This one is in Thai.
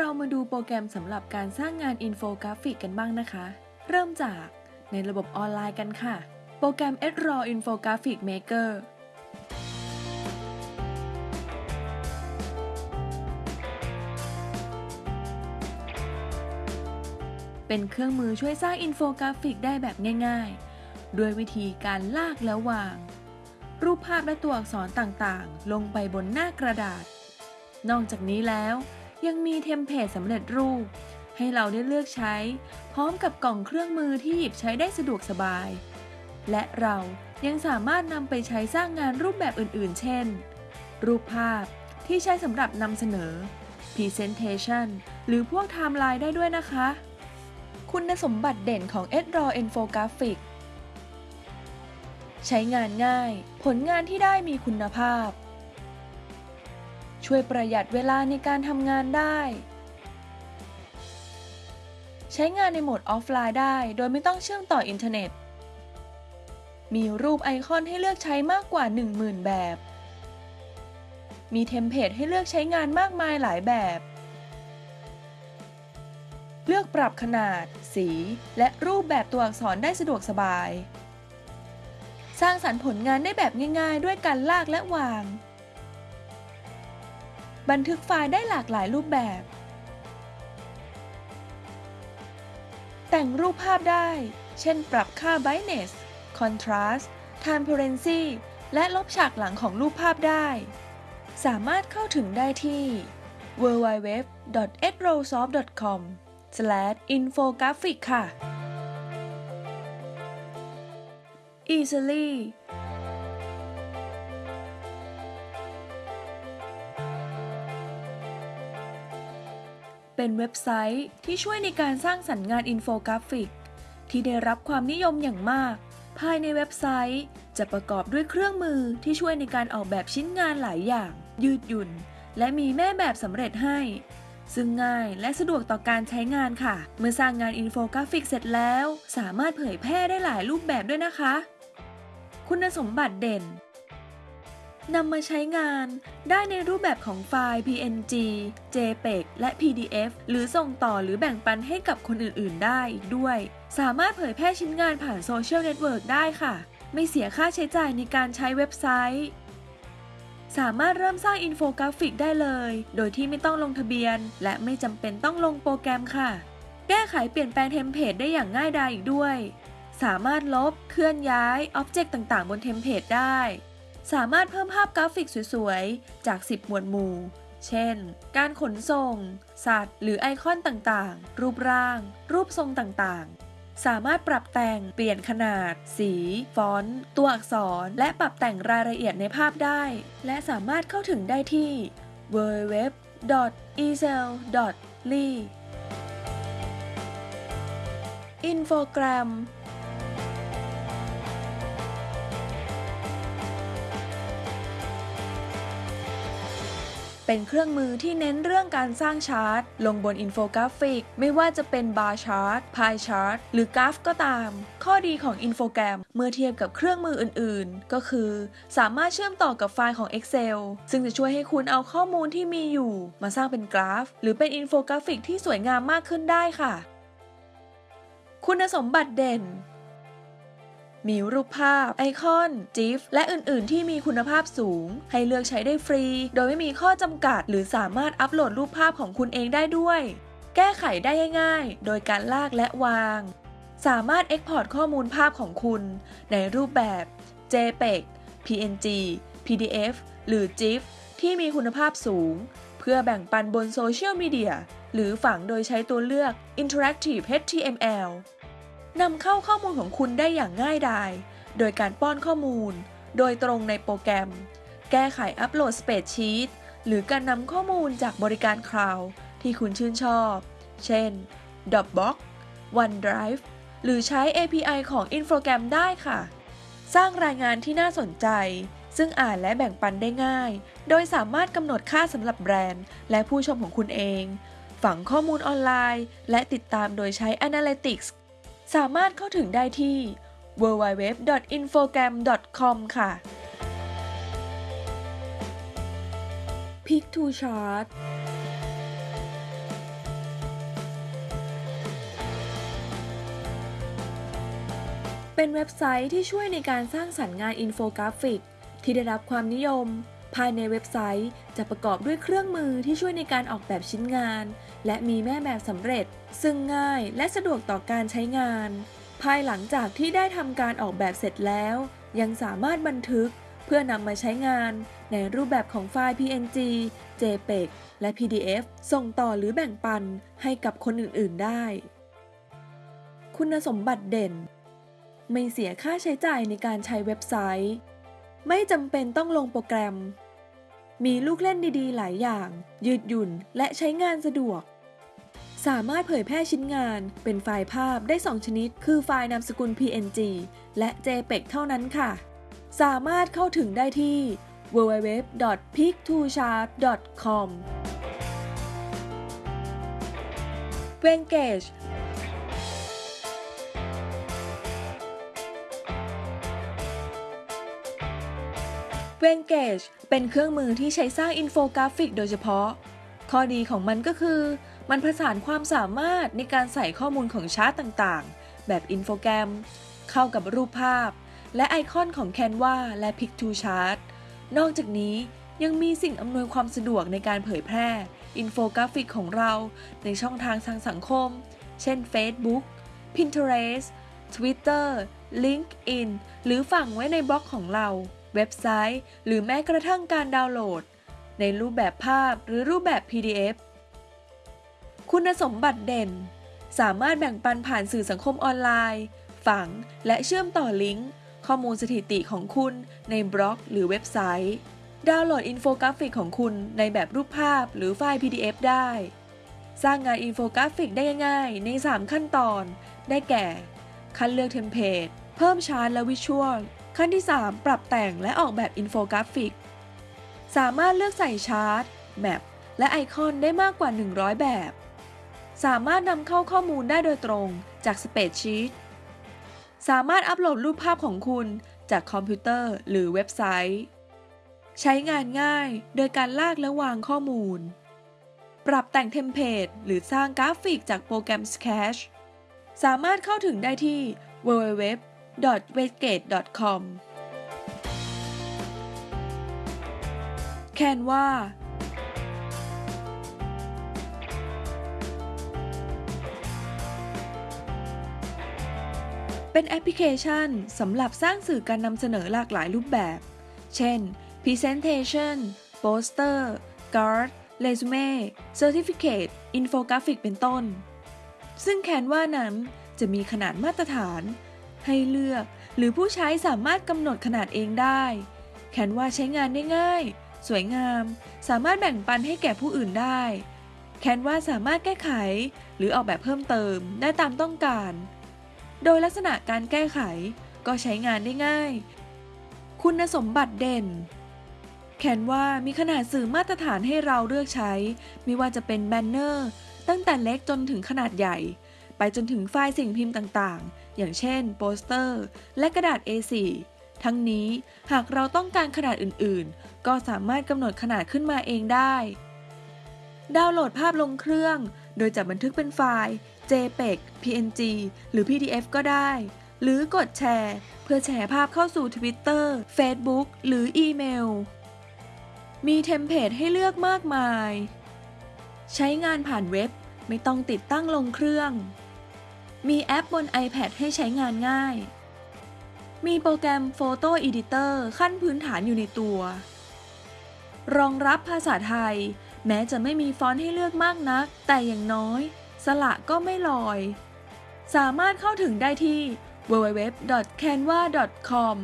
เรามาดูโปรแกรมสำหรับการสร้างงานอินโฟกราฟิกกันบ้างนะคะ เริ่มจากในระบบออนไลน์กันค่ะ โปรแกรม Edraw Infographic Maker เป็นเครื่องมือช่วยสร้างอินโฟกราฟิกได้แบบง่ายๆ ด้วยวิธีการลากแล้ววาง รูปภาพและตัวอักษรต่างๆ ลงไปบนหน้ากระดาษ นอกจากนี้แล้ว ยังมีเทมเพลตสำเร็จรูป ให้เราได้เลือกใช้ พร้อมกับกล่องเครื่องมือที่หยิบใช้ได้สะดวกสบาย และเรายังสามารถนำไปใช้สร้างงานรูปแบบอื่นๆ เช่น รูปภาพที่ใช้สำหรับนำเสนอ Presentation หรือพวกไทม์ไลน์ได้ด้วยนะคะ คุณสมบัติเด่นของ Edraw Infographic ใช้งานง่าย ผลงานที่ได้มีคุณภาพ ช่วยประหยัดเวลาในการทำงานได้ ใช้งานในโหมดออฟไลน์ได้ โดยไม่ต้องเชื่อมต่ออินเทอร์เน็ต มีรูปไอคอนให้เลือกใช้มากกว่า 10,000 แบบ มีเทมเพลตให้เลือกใช้งานมากมายหลายแบบ เลือกปรับขนาด สี และรูปแบบตัวอักษรได้สะดวกสบาย สร้างสรรค์ผลงานได้แบบง่าย ๆ ด้วยการลากและวาง บันทึกไฟล์ได้หลากหลายรูปแบบ แต่งรูปภาพได้ เช่นปรับค่า brightness contrast transparency และลบฉากหลังของรูปภาพได้ สามารถเข้าถึงได้ที่ www.edrawsoft.com/infographic ค่ะ Easel.ly เป็นเว็บไซต์ที่ช่วยในการสร้างสรรค์งานอินโฟกราฟิก ที่ได้รับความนิยมอย่างมาก ภายในเว็บไซต์ จะประกอบด้วยเครื่องมือที่ช่วยในการออกแบบชิ้นงานหลายอย่าง ยืดหยุ่น และมีแม่แบบสำเร็จให้ ซึ่งง่ายและสะดวกต่อการใช้งานค่ะ เมื่อสร้างงานอินโฟกราฟิกเสร็จแล้ว สามารถเผยแพร่ได้หลายรูปแบบด้วยนะคะ คุณสมบัติเด่น นำมาใช้งานได้ในรูปแบบของไฟล์ PNG JPEG และ PDF หรือส่งต่อหรือแบ่งปันให้กับคนอื่นๆ ได้อีกด้วย สามารถเผยแพร่ชิ้นงานผ่านโซเชียลเน็ตเวิร์กได้ค่ะ ไม่เสียค่าใช้จ่ายในการใช้เว็บไซต์ สามารถเริ่มสร้างอินโฟกราฟิกได้เลย โดยที่ไม่ต้องลงทะเบียน และไม่จำเป็นต้องลงโปรแกรมค่ะ แก้ไขเปลี่ยนแปลงเทมเพลตได้อย่างง่ายดายอีกด้วย สามารถลบเคลื่อนย้าย object ต่างๆ บนเทมเพลตได้ สามารถเพิ่มภาพกราฟิกสวยๆ จาก 10 หมวดหมู่ เช่น การขนส่ง สัตว์ หรือไอคอนต่างๆ รูปร่าง รูปทรงต่างๆ สามารถปรับแต่ง เปลี่ยนขนาด สี ฟอนต์ ตัวอักษร และปรับแต่งรายละเอียดในภาพได้ และสามารถเข้าถึงได้ที่ www.easel.ly Infogram เป็นเครื่องมือที่เน้นเรื่องการสร้างชาร์ตลงบนอินโฟกราฟิก ไม่ว่าจะเป็น bar chart pie chart หรือกราฟก็ตาม ข้อดีของ Infogram เมื่อเทียบกับเครื่องมืออื่นๆ ก็คือ สามารถเชื่อมต่อกับไฟล์ของ Excel ซึ่งจะช่วยให้คุณเอาข้อมูลที่มีอยู่ มาสร้างเป็นกราฟ หรือเป็นอินโฟกราฟิกที่สวยงามมากขึ้นได้ค่ะ คุณสมบัติเด่น มีรูปภาพ ไอคอน GIF และอื่น ๆ ที่มีคุณภาพสูง ให้เลือกใช้ได้ฟรี โดยไม่มีข้อจำกัด หรือสามารถอัปโหลดรูปภาพของคุณเองได้ด้วย แก้ไขได้ง่ายๆ โดยการลากและวาง สามารถ Export ข้อมูลภาพของคุณ ในรูปแบบ JPEG PNG PDF หรือ GIF ที่มีคุณภาพสูง เพื่อแบ่งปันบนโซเชียลมีเดียหรือฝังโดยใช้ตัวเลือก Interactive HTML นำเข้าข้อมูลของคุณได้อย่างง่ายดาย โดยการป้อนข้อมูล โดยตรงในโปรแกรม แก้ไขอัปโหลดสเปซชีตหรือการนำข้อมูลจากบริการคลาวด์ที่คุณชื่นชอบ เช่น Dropbox OneDrive หรือใช้ API ของ Infogram ได้ค่ะ สร้างรายงานที่น่าสนใจ ซึ่งอ่านและแบ่งปันได้ง่าย โดยสามารถกำหนดค่าสำหรับแบรนด์ และผู้ชมของคุณเอง ฝังข้อมูลออนไลน์ และติดตามโดยใช้ Analytics สามารถเข้าถึงได้ที่ www.infogram.com ค่ะ Piktochart เป็นเว็บไซต์ที่ช่วยในการสร้างสรรค์งานอินโฟกราฟิก ที่ได้รับความนิยม ภายในเว็บไซต์จะประกอบด้วยเครื่องมือที่ช่วยในการออกแบบชิ้นงาน และมีแม่แบบสำเร็จ ซึ่งง่ายและสะดวกต่อการใช้งาน ภายหลังจากที่ได้ทำการออกแบบเสร็จแล้ว ยังสามารถบันทึกเพื่อนำมาใช้งาน ในรูปแบบของไฟล์ PNG JPEG และ PDF ส่งต่อหรือแบ่งปันให้กับคนอื่น ๆ ได้ คุณสมบัติเด่น ไม่เสียค่าใช้จ่ายในการใช้เว็บไซต์ ไม่จำเป็นต้องลงโปรแกรม มีลูกเล่นดี ๆ หลายอย่าง ยืดหยุ่นและใช้งานสะดวก สามารถเผยแพร่ชิ้นงานเป็นไฟล์ภาพได้ 2 ชนิด คือไฟล์นามสกุล PNG และ JPEG เท่านั้นค่ะ สามารถเข้าถึงได้ที่ www.piktochart.com Venngage Venngage เป็นเครื่องมือที่ใช้สร้างอินโฟกราฟิกโดยเฉพาะ ข้อดีของมันก็คือ มันผสานความสามารถในการใส่ข้อมูลของชาร์ตต่างๆ แบบ Infogram เข้ากับรูปภาพ และไอคอนของ Canva และ Piktochart นอกจากนี้ยังมีสิ่งอำนวยความสะดวกในการเผยแพร่ อินโฟกราฟิกของเราในช่องทางทางสังคม เช่น Facebook Pinterest Twitter LinkedIn หรือฝังไว้ในบล็อกของเรา เว็บไซต์ หรือแม้กระทั่งการดาวน์โหลด ในรูปแบบภาพหรือรูปแบบ PDF คุณสมบัติเด่น สามารถแบ่งปันผ่านสื่อสังคมออนไลน์ ฝังและเชื่อมต่อลิงก์ข้อมูลสถิติของคุณในบล็อกหรือเว็บไซต์ ดาวน์โหลดอินโฟกราฟิกของคุณในแบบรูปภาพหรือไฟล์ PDF ได้ สร้างงานอินโฟกราฟิกได้ง่ายใน 3 ขั้นตอน ได้แก่ คัดเลือกเทมเพลต เพิ่มชาร์ตและ visual ขั้นที่ 3 ปรับแต่งและออกแบบอินโฟกราฟิก สามารถเลือกใส่ชาร์ต map และไอคอนได้มากกว่า 100 แบบ สามารถนำเข้าข้อมูลได้โดยตรงจาก spreadsheet สามารถอัปโหลดรูปภาพของคุณจากคอมพิวเตอร์หรือเว็บไซต์ ใช้งานง่ายโดยการลากและวางข้อมูล ปรับแต่งเทมเพลตหรือสร้างกราฟิกจากโปรแกรม Sketch สามารถเข้าถึงได้ที่ www.venngage.com Canva เป็นแอปพลิเคชันสำหรับสร้างสื่อการนำเสนอหลากหลายรูปแบบ เช่น Presentation Poster Card Resume Certificate Infographic เป็นต้น ซึ่งแคนว่านั้นจะมีขนาดมาตรฐาน ให้เลือกหรือผู้ใช้สามารถกำหนดขนาดเองได้ แคนวาใช้งานได้ง่าย สวยงาม สามารถแบ่งปันให้แก่ผู้อื่นได้ แคนวาสามารถแก้ไข หรือออกแบบเพิ่มเติมได้ตามต้องการ โดยลักษณะการแก้ไขก็ใช้งานได้ง่าย คุณสมบัติเด่น แคนว่ามีขนาดสื่อมาตรฐานให้เราเลือกใช้ ไม่ว่าจะเป็นแบนเนอร์ ตั้งแต่เล็กจนถึงขนาดใหญ่ ไปจนถึงไฟล์สิ่งพิมพ์ต่างๆ อย่างเช่น โปสเตอร์ และกระดาษ A4 ทั้งนี้หากเราต้องการขนาดอื่นๆ ก็สามารถกำหนดขนาดขึ้นมาเองได้ ดาวน์โหลดภาพลงเครื่อง โดยจะบันทึกเป็นไฟล์ JPEG PNG หรือ PDF ก็ได้ หรือกดแชร์ เพื่อแชร์ภาพเข้าสู่ Twitter Facebook หรืออีเมล มีเทมเพลตให้เลือกมากมาย ใช้งานผ่านเว็บไม่ต้องติดตั้งลงเครื่อง มีแอปบน iPad ให้ใช้งานง่าย มีโปรแกรม Photo Editor ขั้นพื้นฐานอยู่ในตัว รองรับภาษาไทย แม้จะไม่มีฟอนต์ให้เลือกมากนัก แต่อย่างน้อย สละก็ไม่ลอย สามารถเข้าถึงได้ที่ www.canva.com